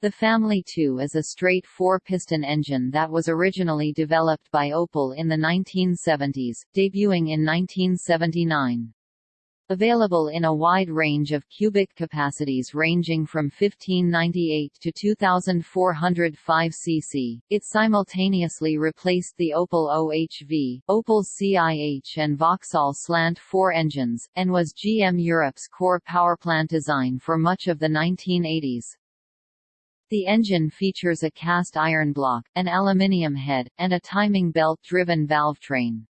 The Family 2 is a straight four-piston engine that was originally developed by Opel in the 1970s, debuting in 1979. Available in a wide range of cubic capacities ranging from 1598 to 2405 cc, it simultaneously replaced the Opel OHV, Opel CIH and Vauxhall Slant 4 engines, and was GM Europe's core powerplant design for much of the 1980s. The engine features a cast iron block, an aluminium head, and a timing belt-driven valvetrain.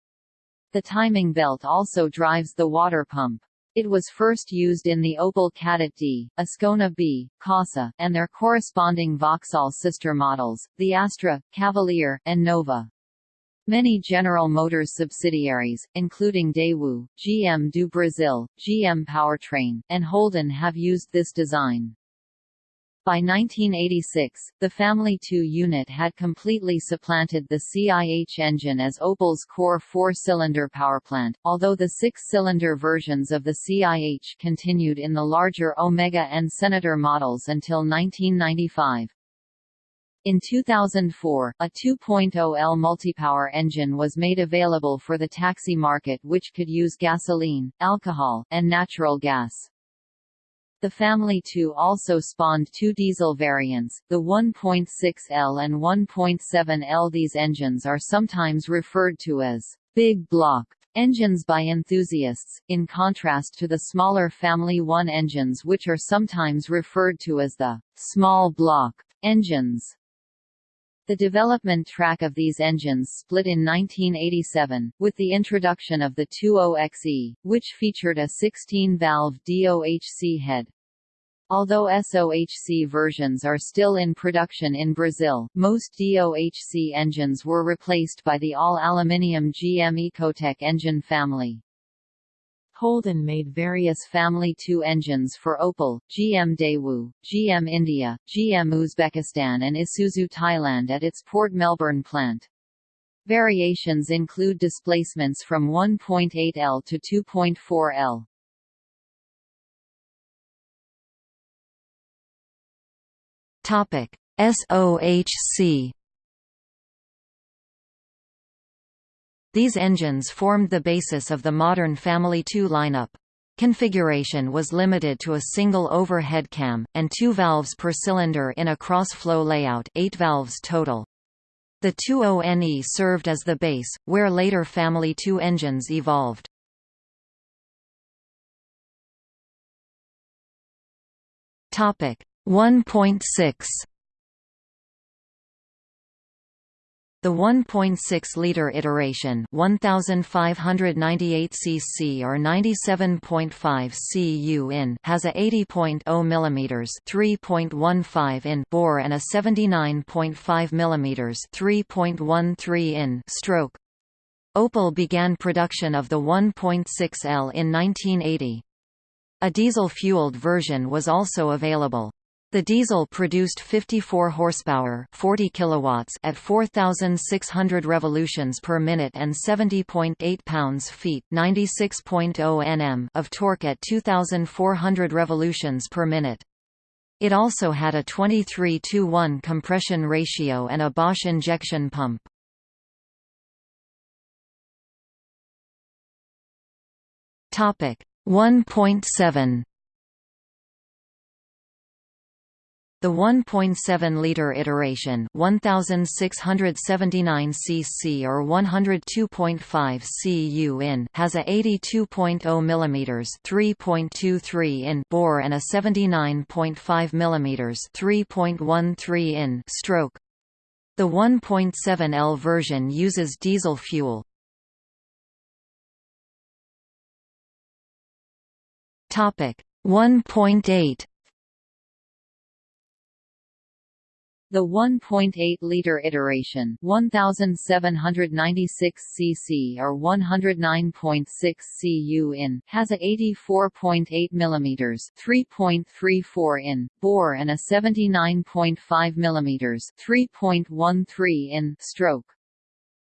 The timing belt also drives the water pump. It was first used in the Opel Kadett D, Ascona B, Corsa, and their corresponding Vauxhall sister models, the Astra, Cavalier, and Nova. Many General Motors subsidiaries, including Daewoo, GM do Brasil, GM Powertrain, and Holden have used this design. By 1986, the Family 2 unit had completely supplanted the CIH engine as Opel's core four-cylinder powerplant, although the six-cylinder versions of the CIH continued in the larger Omega and Senator models until 1995. In 2004, a 2.0L multipower engine was made available for the taxi market which could use gasoline, alcohol, and natural gas. The Family 2 also spawned two diesel variants, the 1.6L and 1.7L. These engines are sometimes referred to as big block engines by enthusiasts, in contrast to the smaller Family 1 engines which are sometimes referred to as the small block engines. The development track of these engines split in 1987, with the introduction of the 20XE, which featured a 16-valve DOHC head. Although SOHC versions are still in production in Brazil, most DOHC engines were replaced by the all-aluminium GM Ecotec engine family. Holden made various Family 2 engines for Opel, GM Daewoo, GM India, GM Uzbekistan and Isuzu Thailand at its Port Melbourne plant. Variations include displacements from 1.8L to 2.4L. Topic: SOHC These engines formed the basis of the modern Family 2 lineup. Configuration was limited to a single overhead cam, and two valves per cylinder in a cross-flow layout eight valves total. The 20NE served as the base, where later Family 2 engines evolved. Topic 1.6 The 1.6-liter iteration 1598 cc or 97.5 cu in has a 80.0 mm 3.15 in bore and a 79.5 mm 3.13 in stroke. Opel began production of the 1.6L in 1980. A diesel-fueled version was also available. The diesel produced 54 horsepower, 40 kilowatts at 4600 revolutions per minute and 70.8 pounds-feet, 96.0 Nm of torque at 2400 revolutions per minute. It also had a 23 to 1 compression ratio and a Bosch injection pump. Topic 1.7 The 1.7-liter iteration 1679 cc or 102.5 cu in has a 82.0 mm 3.23 in bore and a 79.5 mm 3.13 in stroke. The 1.7L version uses diesel fuel. Topic 1.8 The 1.8-liter iteration 1796 cc or 109.6 cu in has a 84.8 mm 3.34 in bore and a 79.5 mm 3.13 in stroke.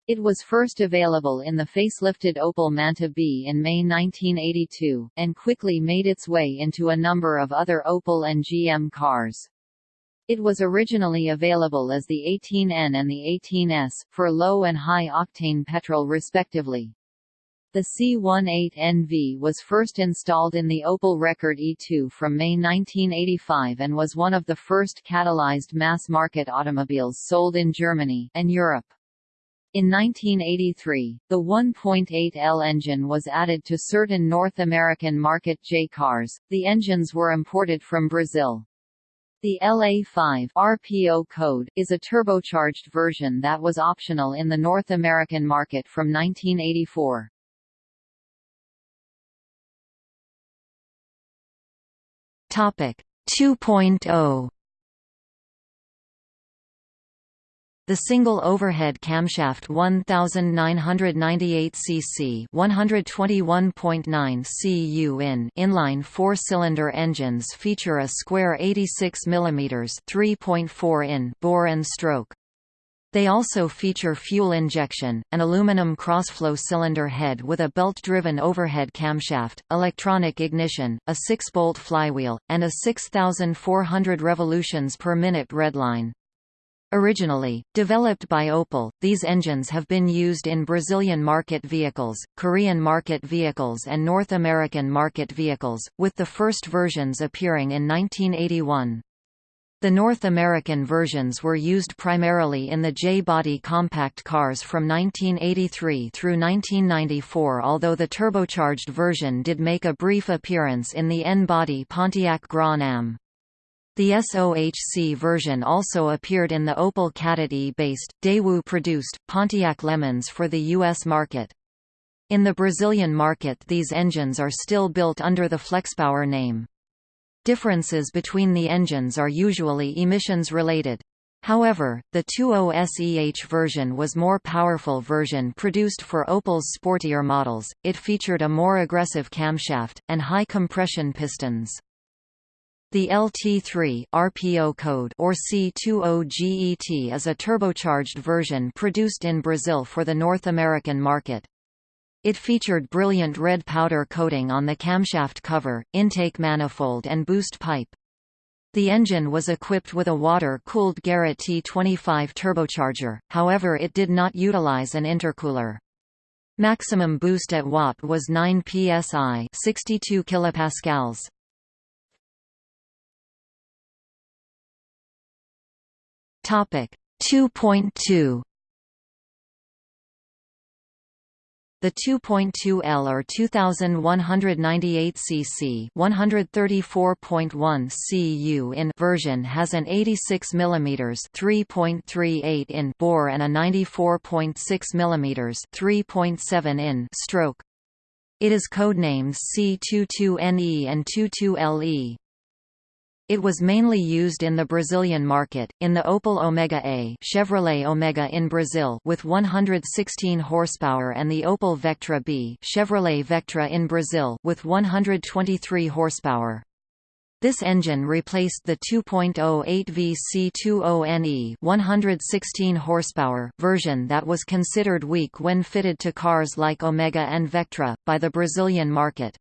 It was first available in the facelifted Opel Manta B in May 1982, and quickly made its way into a number of other Opel and GM cars. It was originally available as the 18N and the 18S, for low and high octane petrol respectively. The C18NV was first installed in the Opel Rekord E2 from May 1985 and was one of the first catalyzed mass-market automobiles sold in Germany and Europe. In 1983, the 1.8L engine was added to certain North American market J cars. The engines were imported from Brazil. The LA5 RPO code is a turbocharged version that was optional in the North American market from 1984. Topic 2.0 The single overhead camshaft 1998 cc 121.9 cu in inline four-cylinder engines feature a square 86 mm 3.4 in bore and stroke. They also feature fuel injection, an aluminum crossflow cylinder head with a belt-driven overhead camshaft, electronic ignition, a 6-bolt flywheel, and a 6,400 revolutions per minute redline. Originally, developed by Opel, these engines have been used in Brazilian market vehicles, Korean market vehicles and North American market vehicles, with the first versions appearing in 1981. The North American versions were used primarily in the J-body compact cars from 1983 through 1994 although the turbocharged version did make a brief appearance in the N-body Pontiac Grand Am. The SOHC version also appeared in the Opel Kadett E-based, Daewoo-produced, Pontiac LeMans for the U.S. market. In the Brazilian market these engines are still built under the Flexpower name. Differences between the engines are usually emissions-related. However, the 20SEH version was more powerful version produced for Opel's sportier models, it featured a more aggressive camshaft, and high compression pistons. The LT3 RPO code or C20GET is a turbocharged version produced in Brazil for the North American market. It featured brilliant red powder coating on the camshaft cover, intake manifold and boost pipe. The engine was equipped with a water-cooled Garrett T25 turbocharger, however it did not utilize an intercooler. Maximum boost at watt was 9 psi 62 kilopascals. Topic 2.2 The 2.2L or 2198 cc 134.1 cu in version has an 86 mm 3.38 in bore and a 94.6 mm 3.7 in stroke. It is codenamed C22NE and 22LE. It was mainly used in the Brazilian market, in the Opel Omega A Chevrolet Omega in Brazil with 116 horsepower and the Opel Vectra B Chevrolet Vectra in Brazil with 123 horsepower. This engine replaced the 2.08 VC20NE 116 horsepower version that was considered weak when fitted to cars like Omega and Vectra, by the Brazilian market.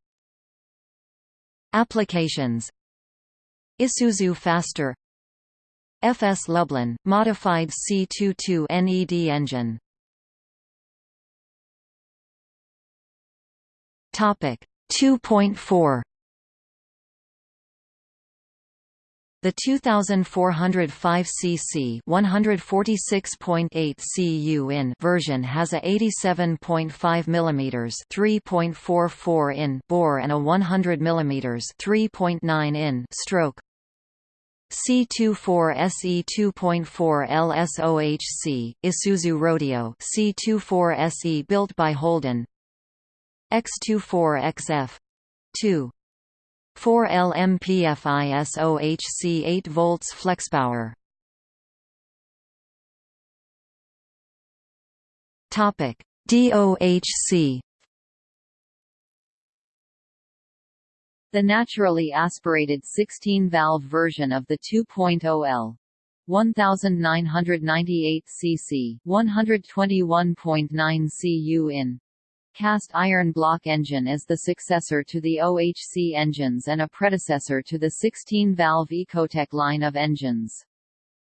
Applications Isuzu Faster. FS Lublin, modified C22 NED engine. Topic 2.4 The 2405 cc 146.8 cu in version has a 87.5 mm 3.44 in bore and a 100 mm 3.9 in stroke. C24SE 2.4 LSOHC, Isuzu Rodeo C24SE built by Holden. X24XF 2 4 LMPFISOHC 8 volts Flexpower. Topic DOHC The naturally aspirated 16-valve version of the 2.0L 1998 cc 121.9 cu in cast iron block engine is the successor to the OHC engines and a predecessor to the 16-valve Ecotec line of engines.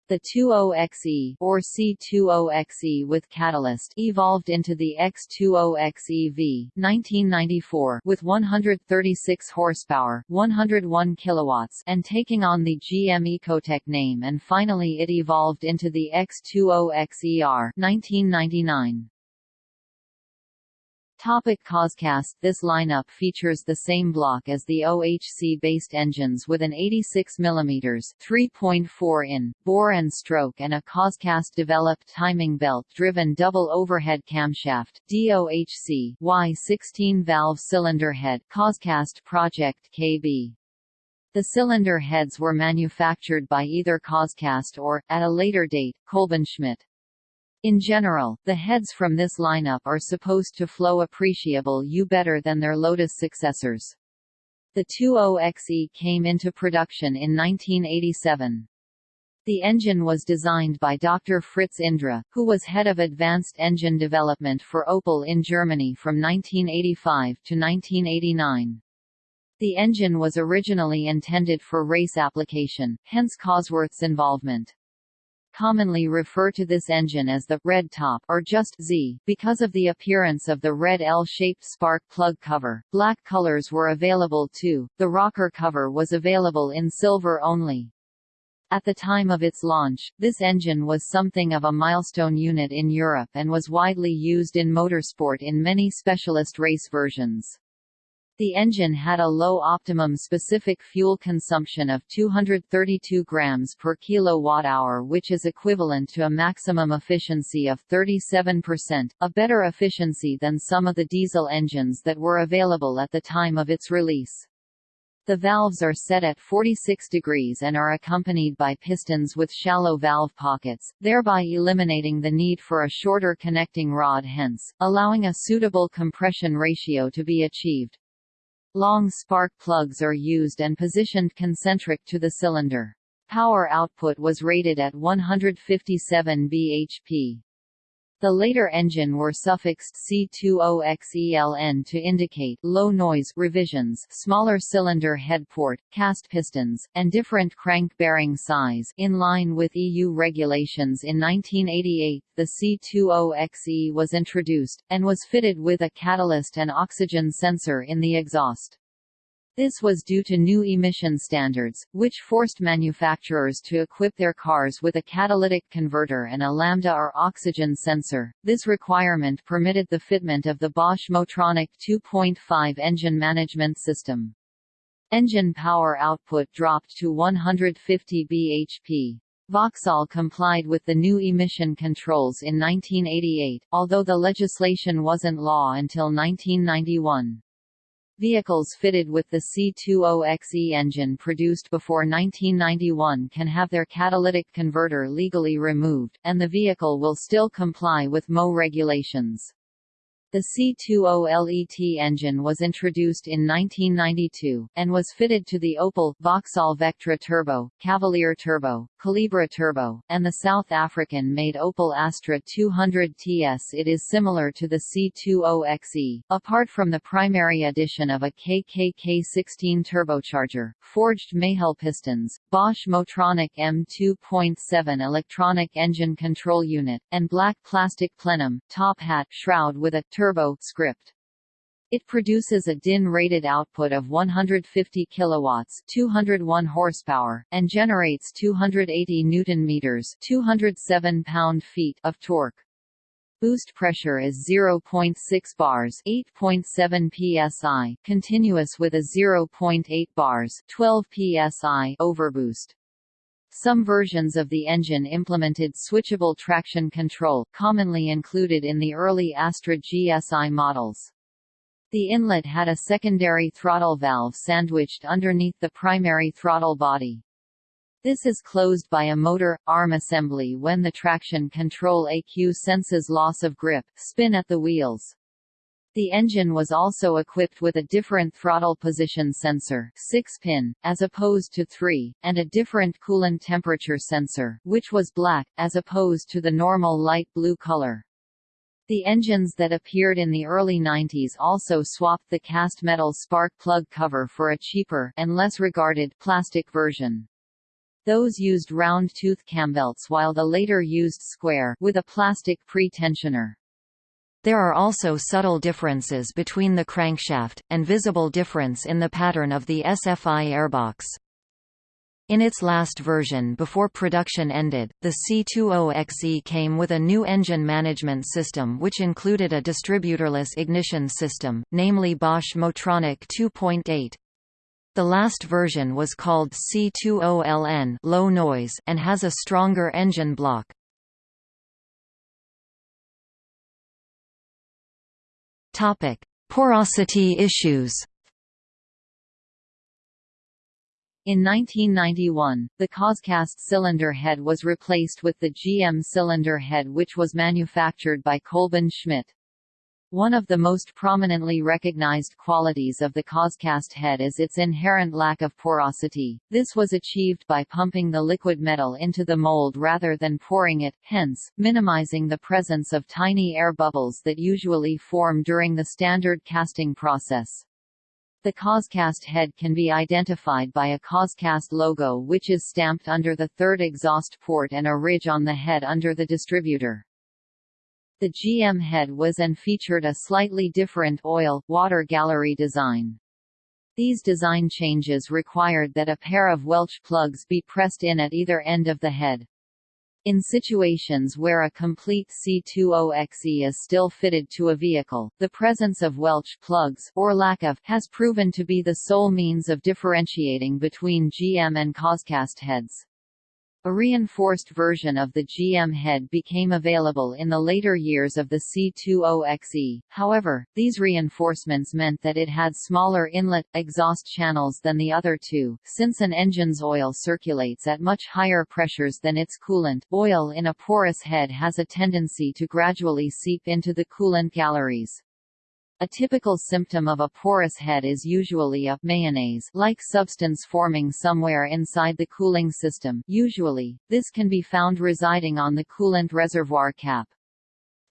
The 20XE or C20XE with catalyst evolved into the X20XEV 1994 with 136 horsepower, 101 kilowatts and taking on the GM Ecotec name and finally it evolved into the X20XER 1999. Topic Coscast This lineup features the same block as the OHC-based engines with an 86 mm 3.4 in bore and stroke and a Coscast-developed timing belt-driven double overhead camshaft DOHC Y16 valve cylinder head Coscast Project KB. The cylinder heads were manufactured by either Coscast or, at a later date, Kolbenschmidt. In general, the heads from this lineup are supposed to flow appreciable U better than their Lotus successors. The 20XE came into production in 1987. The engine was designed by Dr. Fritz Indra, who was head of advanced engine development for Opel in Germany from 1985 to 1989. The engine was originally intended for race application, hence Cosworth's involvement commonly refer to this engine as the red top or just Z because of the appearance of the red L-shaped spark plug cover. Black colors were available too. The rocker cover was available in silver only. At the time of its launch, this engine was something of a milestone unit in Europe and was widely used in motorsport in many specialist race versions. The engine had a low optimum specific fuel consumption of 232 grams per kilowatt-hour which is equivalent to a maximum efficiency of 37%, a better efficiency than some of the diesel engines that were available at the time of its release. The valves are set at 46 degrees and are accompanied by pistons with shallow valve pockets, thereby eliminating the need for a shorter connecting rod hence, allowing a suitable compression ratio to be achieved. Long spark plugs are used and positioned concentric to the cylinder. Power output was rated at 157 bhp. The later engine were suffixed C20XELN to indicate low noise revisions, smaller cylinder head port, cast pistons, and different crank bearing size. In line with EU regulations in 1988, the C20XE was introduced and was fitted with a catalyst and oxygen sensor in the exhaust. This was due to new emission standards, which forced manufacturers to equip their cars with a catalytic converter and a lambda or oxygen sensor. This requirement permitted the fitment of the Bosch Motronic 2.5 engine management system. Engine power output dropped to 150 bhp. Vauxhall complied with the new emission controls in 1988, although the legislation wasn't law until 1991. Vehicles fitted with the C20XE engine produced before 1991 can have their catalytic converter legally removed, and the vehicle will still comply with MO regulations. The C20LET engine was introduced in 1992, and was fitted to the Opel, Vauxhall Vectra Turbo, Cavalier Turbo, Calibra Turbo, and the South African-made Opel Astra 200 TS. It is similar to the C20XE, apart from the primary addition of a KKK16 turbocharger, forged Mahle pistons, Bosch Motronic M2.7 electronic engine control unit, and black plastic plenum, top hat shroud with a turbo script. It produces a DIN-rated output of 150 kilowatts, 201 horsepower, and generates 280 newton meters, 207 pound-feet of torque. Boost pressure is 0.6 bars, 8.7 psi, continuous with a 0.8 bars, 12 psi overboost. Some versions of the engine implemented switchable traction control, commonly included in the early Astra GSI models. The inlet had a secondary throttle valve sandwiched underneath the primary throttle body. This is closed by a motor arm assembly when the traction control ECU senses loss of grip, spin at the wheels. The engine was also equipped with a different throttle position sensor 6-pin, as opposed to 3, and a different coolant temperature sensor, which was black, as opposed to the normal light blue color. The engines that appeared in the early 90s also swapped the cast metal spark plug cover for a cheaper and less regarded plastic version. Those used round tooth cambelts while the later used square with a plastic pre-tensioner. There are also subtle differences between the crankshaft, and visible difference in the pattern of the SFI airbox. In its last version before production ended, the C20XE came with a new engine management system which included a distributorless ignition system, namely Bosch Motronic 2.8. The last version was called C20LN low noise and has a stronger engine block. Topic: Porosity issues. In 1991, the Coscast cylinder head was replaced with the GM cylinder head which was manufactured by Kolbenschmidt. One of the most prominently recognized qualities of the Coscast head is its inherent lack of porosity. This was achieved by pumping the liquid metal into the mold rather than pouring it, hence, minimizing the presence of tiny air bubbles that usually form during the standard casting process. The Coscast head can be identified by a Coscast logo which is stamped under the third exhaust port and a ridge on the head under the distributor. The GM head was and featured a slightly different oil-water gallery design. These design changes required that a pair of Welch plugs be pressed in at either end of the head. In situations where a complete C20XE is still fitted to a vehicle, the presence of Welch plugs or lack of has proven to be the sole means of differentiating between GM and Coscast heads. A reinforced version of the GM head became available in the later years of the C20XE, however, these reinforcements meant that it had smaller inlet, exhaust channels than the other two, since an engine's oil circulates at much higher pressures than its coolant oil in a porous head has a tendency to gradually seep into the coolant galleries. A typical symptom of a porous head is usually a mayonnaise-like substance forming somewhere inside the cooling system usually, this can be found residing on the coolant reservoir cap.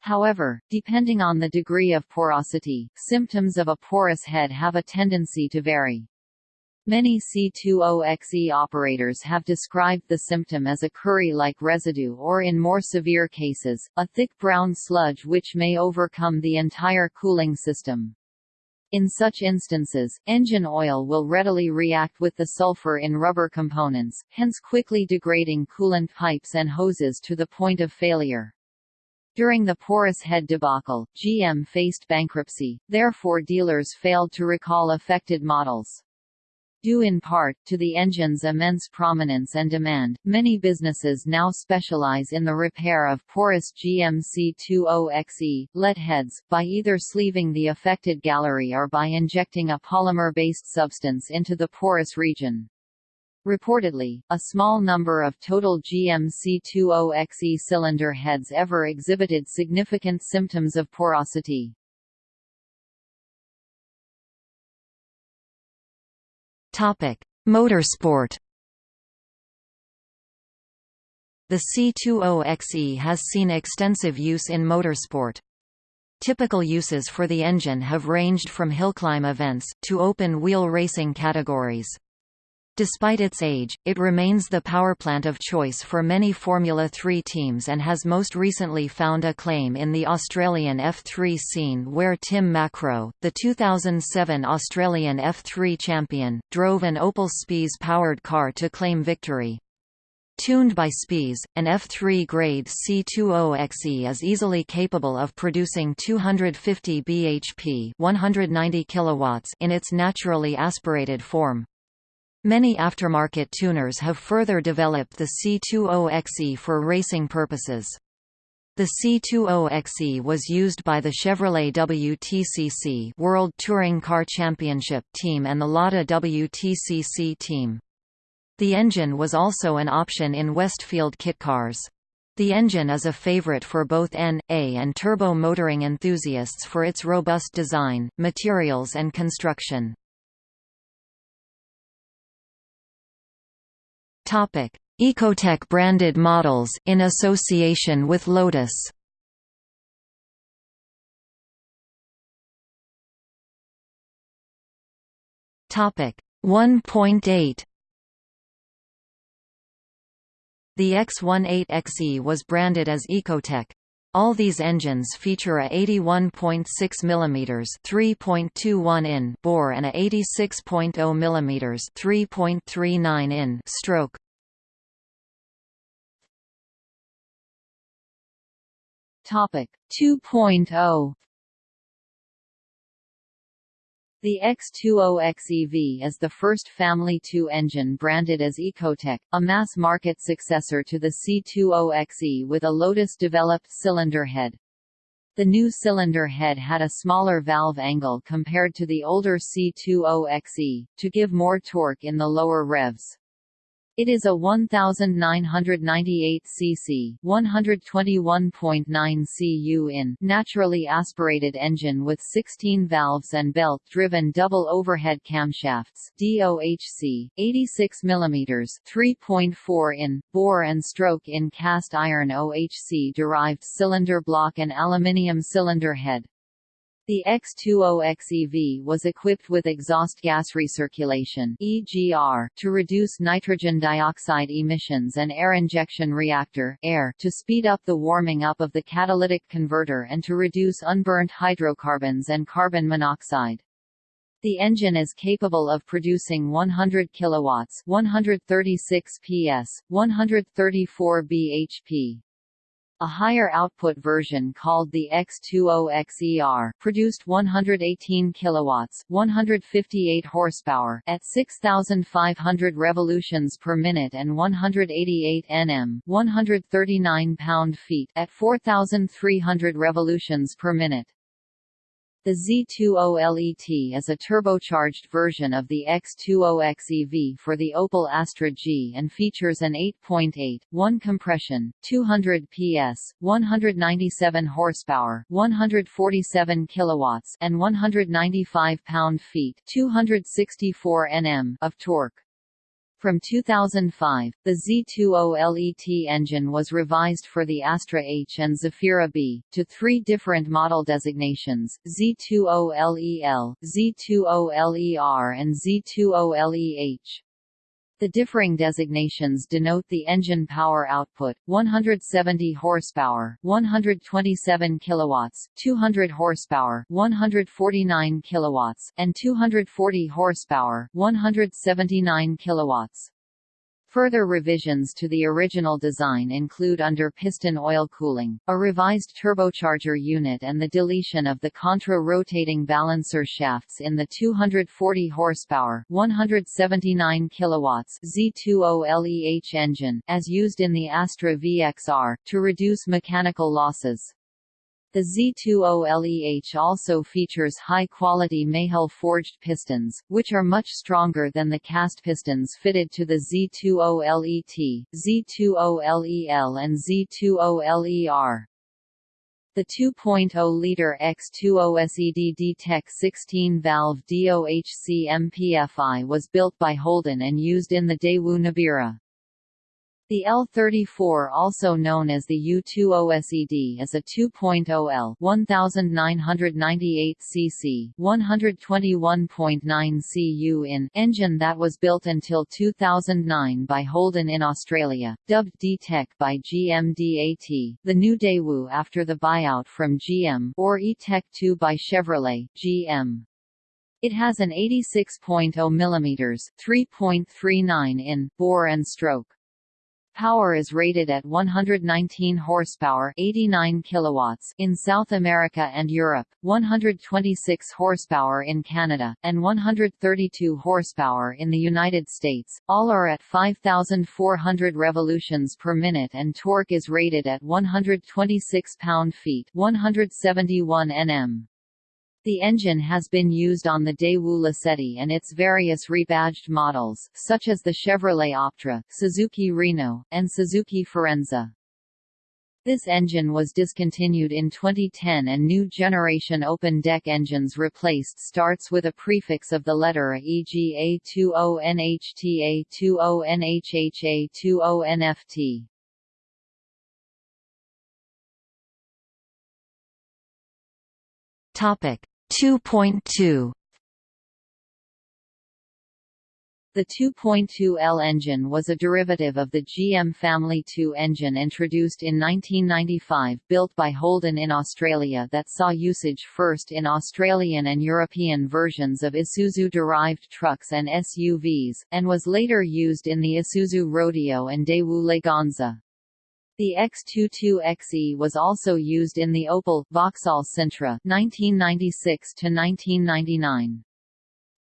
However, depending on the degree of porosity, symptoms of a porous head have a tendency to vary. Many C20XE operators have described the symptom as a curry-like residue or in more severe cases, a thick brown sludge which may overcome the entire cooling system. In such instances, engine oil will readily react with the sulfur in rubber components, hence quickly degrading coolant pipes and hoses to the point of failure. During the porous head debacle, GM faced bankruptcy, therefore dealers failed to recall affected models. Due in part, to the engine's immense prominence and demand, many businesses now specialize in the repair of porous GMC20XE, lead heads, by either sleeving the affected gallery or by injecting a polymer-based substance into the porous region. Reportedly, a small number of total GMC20XE cylinder heads ever exhibited significant symptoms of porosity. Topic: Motorsport. The C20XE has seen extensive use in motorsport. Typical uses for the engine have ranged from hillclimb events, to open-wheel racing categories. Despite its age, it remains the powerplant of choice for many Formula 3 teams and has most recently found acclaim in the Australian F3 scene where Tim Macrow, the 2007 Australian F3 champion, drove an Opel Spiess-powered car to claim victory. Tuned by Spiess, an F3 grade C20XE is easily capable of producing 250 bhp 190 kilowatts in its naturally aspirated form. Many aftermarket tuners have further developed the C20XE for racing purposes. The C20XE was used by the Chevrolet WTCC World Touring Car Championship team and the Lada WTCC team. The engine was also an option in Westfield kit cars. The engine is a favorite for both N, A and turbo motoring enthusiasts for its robust design, materials and construction. Topic: Ecotec branded models in association with Lotus. Topic 1.8 The X18XE was branded as Ecotec. All these engines feature a 81.6 mm 3.21 in bore and a 86.0 mm 3.39 in stroke. Topic 2.0 The X20XEV is the first Family 2 engine branded as Ecotec, a mass-market successor to the C20XE with a Lotus-developed cylinder head. The new cylinder head had a smaller valve angle compared to the older C20XE, to give more torque in the lower revs. It is a 1998 cc 121.9 cu in naturally aspirated engine with 16 valves and belt-driven double overhead camshafts DOHC, 86 mm 3.4 in, bore and stroke in cast iron OHC-derived cylinder block and aluminium cylinder head. The X20XEV was equipped with exhaust gas recirculation (EGR) to reduce nitrogen dioxide emissions and air injection reactor (AIR) to speed up the warming up of the catalytic converter and to reduce unburnt hydrocarbons and carbon monoxide. The engine is capable of producing 100 kilowatts, 136 PS, 134 bhp. A higher output version called the X20XER produced 118 kilowatts, 158 horsepower at 6500 revolutions per minute and 188 Nm, 139 pound-feet at 4300 revolutions per minute. The Z20LET is a turbocharged version of the X20XEV for the Opel Astra G and features an 8.8, 1 compression, 200 PS, 197 horsepower, 147 kilowatts and 195 pound-feet, 264 Nm of torque. From 2005, the Z20LET engine was revised for the Astra H and Zafira B, to three different model designations, Z20LEL, Z20LER and Z20LEH. The differing designations denote the engine power output: 170 horsepower, 127 kilowatts, 200 horsepower, 149 kilowatts, and 240 horsepower, 179 kilowatts. Further revisions to the original design include under piston oil cooling, a revised turbocharger unit and the deletion of the contra-rotating balancer shafts in the 240 horsepower 179 kilowatts Z20LEH engine, as used in the Astra VXR, to reduce mechanical losses. The Z20LEH also features high-quality Mahle forged pistons, which are much stronger than the cast pistons fitted to the Z20LET, Z20LEL and Z20LER. The 2.0-liter X20SED D-Tech 16-valve DOHC MPFI was built by Holden and used in the Daewoo Nubira. The L34 also known as the U20SED is a 2.0L 1998 cc 121.9 cu in engine that was built until 2009 by Holden in Australia, dubbed D-Tech by GM DAT, the new Daewoo after the buyout from GM or E-Tech 2 by Chevrolet, GM. It has an 86.0 mm 3.39 in bore and stroke. Power is rated at 119 horsepower, 89 kilowatts in South America and Europe, 126 horsepower in Canada, and 132 horsepower in the United States. All are at 5400 revolutions per minute and torque is rated at 126 pound-feet, 171 Nm. The engine has been used on the Daewoo Lacetti and its various rebadged models, such as the Chevrolet Optra, Suzuki Reno, and Suzuki Forenza. This engine was discontinued in 2010 and new generation open-deck engines replaced starts with a prefix of the letter A e.g. A20NHTA 20NHHA 20NFT. Topic 2.2 The 2.2L engine was a derivative of the GM Family 2 engine introduced in 1995 built by Holden in Australia that saw usage first in Australian and European versions of Isuzu-derived trucks and SUVs, and was later used in the Isuzu Rodeo and Daewoo Leganza. The X22XE was also used in the Opel Vauxhall Sintra 1996 to 1999.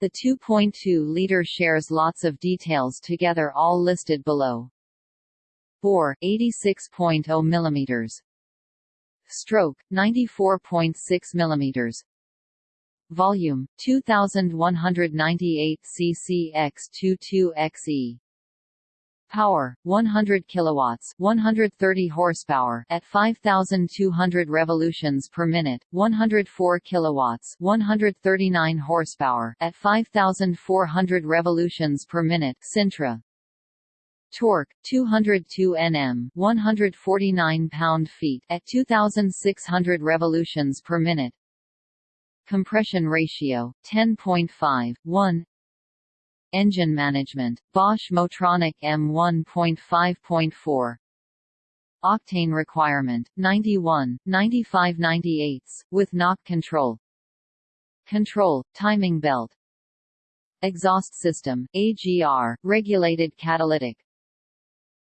The 2.2-liter shares lots of details together all listed below. Bore 86.0 mm. Stroke 94.6 mm. Volume 2198 cc x 22 xe Power 100 kilowatts, 130 horsepower at 5200 revolutions per minute, 104 kilowatts, 139 horsepower at 5400 revolutions per minute. Sintra Torque 202 Nm, 149 pound-feet at 2600 revolutions per minute. Compression ratio 10.5 1 Engine management, Bosch Motronic M1.5.4 Octane requirement, 91, 95 98 with knock control. Control, timing belt. Exhaust system, AGR, regulated catalytic.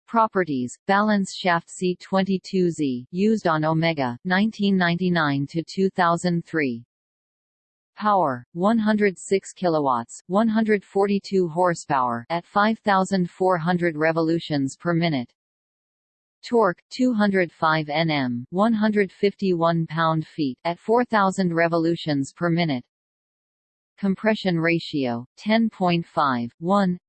Properties, balance shaft C22Z, used on Omega, 1999–2003 Power 106 kilowatts, 142 horsepower at 5400 revolutions per minute. Torque 205 Nm, 151 pound-feet at 4000 revolutions per minute. Compression ratio 10.5 1.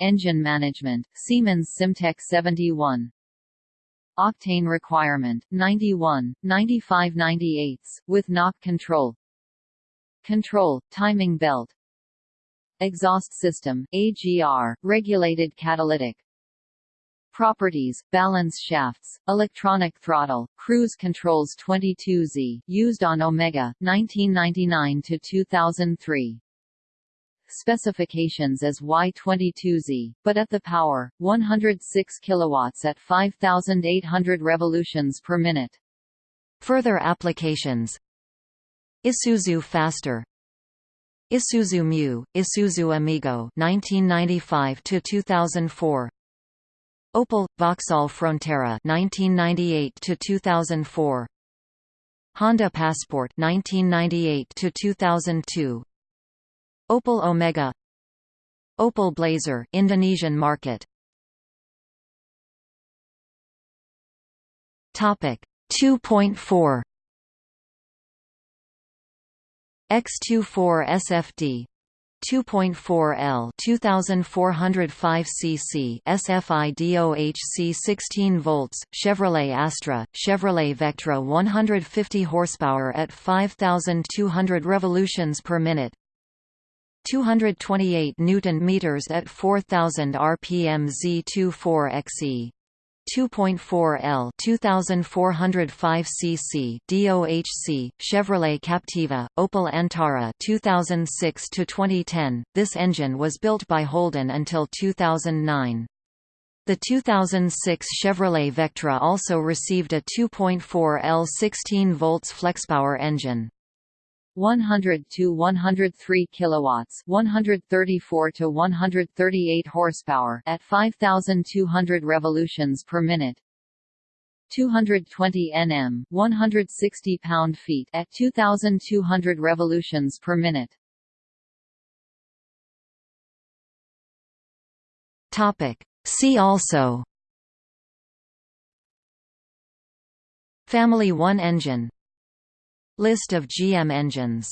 Engine management Siemens Simtec 71 Octane requirement 91 95 98 with knock control Control, timing belt Exhaust system, AGR, regulated catalytic Properties, balance shafts, electronic throttle, cruise controls 22Z, used on Omega, 1999–2003 specifications as Y22Z, but at the power, 106 kilowatts at 5,800 revolutions per minute. Further applications Isuzu Faster. Isuzu Mu, Isuzu Amigo 1995 to 2004 Opel Vauxhall Frontera 1998 to 2004 Honda Passport 1998 to 2002 Opel Omega. Opel Blazer Indonesian market. Topic 2.4 X24 SFD 2.4L 2405 cc SFI DOHC 16 volts Chevrolet Astra Chevrolet Vectra 150 horsepower at 5200 revolutions per minute 228 newton meters at 4000 rpm Z24XE 2.4 L 2405 cc DOHC Chevrolet Captiva Opel Antara 2006 to 2010 This engine was built by Holden until 2009 the 2006 Chevrolet Vectra also received a 2.4 L 16 volts flexpower engine 100 to 103 kilowatts, 134 to 138 horsepower at 5200 revolutions per minute. 220 Nm, 160 pound-feet at 2200 revolutions per minute. Topic: See also Family 1 engine List of GM engines